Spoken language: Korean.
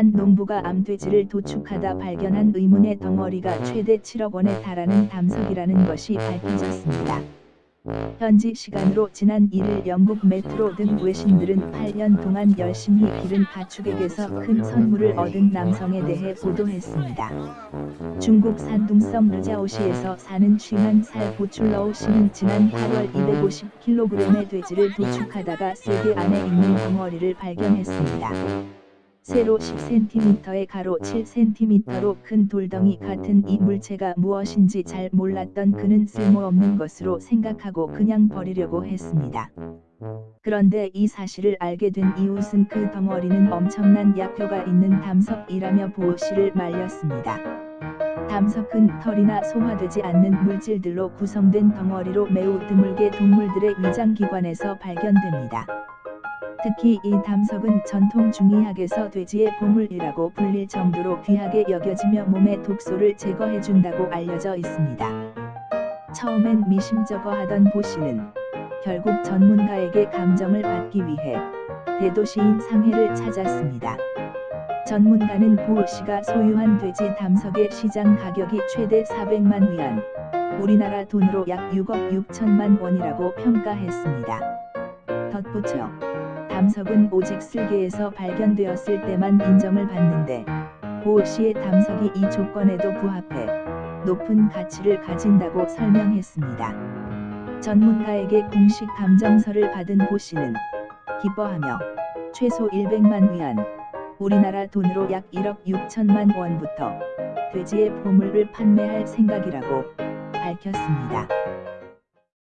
한 농부가 암돼지를 도축하다 발견한 의문의 덩어리가 최대 7억 원에 달하는 담석이라는 것이 밝혀졌습니다. 현지 시간으로 지난 1일 영국 메트로 등 외신들은 8년 동안 열심히 기른 가축에게서 큰 선물을 얻은 남성에 대해 보도했습니다. 중국 산둥성 르자오시에서 사는 51살 보출러우 씨는 지난 8월 250kg의 돼지를 도축하다가 세계 안에 있는 덩어리를 발견했습니다. 세로 10cm의 가로 7cm로 큰 돌덩이 같은 이 물체가 무엇인지 잘 몰랐던 그는 쓸모없는 것으로 생각하고 그냥 버리려고 했습니다. 그런데 이 사실을 알게 된 이웃은 그 덩어리는 엄청난 약효가 있는 담석이라며 보호 씨를 말렸습니다. 담석은 털이나 소화되지 않는 물질들로 구성된 덩어리로 매우 드물게 동물들의 위장기관에서 발견됩니다. 특히 이 담석은 전통 중의학에서 돼지의 보물이라고 불릴 정도로 귀하게 여겨지며 몸의 독소를 제거해준다고 알려져 있습니다. 처음엔 미심쩍어하던 보 씨는 결국 전문가에게 감정을 받기 위해 대도시인 상해를 찾았습니다. 전문가는 보 씨가 소유한 돼지 담석의 시장 가격이 최대 400만 위안, 우리나라 돈으로 약 6억 6천만 원이라고 평가했습니다. 덧붙여 담석은 오직 쓸개에서 발견되었을 때만 인정을 받는데 보 씨의 담석이 이 조건에도 부합해 높은 가치를 가진다고 설명했습니다. 전문가에게 공식 감정서를 받은 보 씨는 기뻐하며 최소 100만 위안, 우리나라 돈으로 약 1억 6천만 원부터 돼지의 보물을 판매할 생각이라고 밝혔습니다.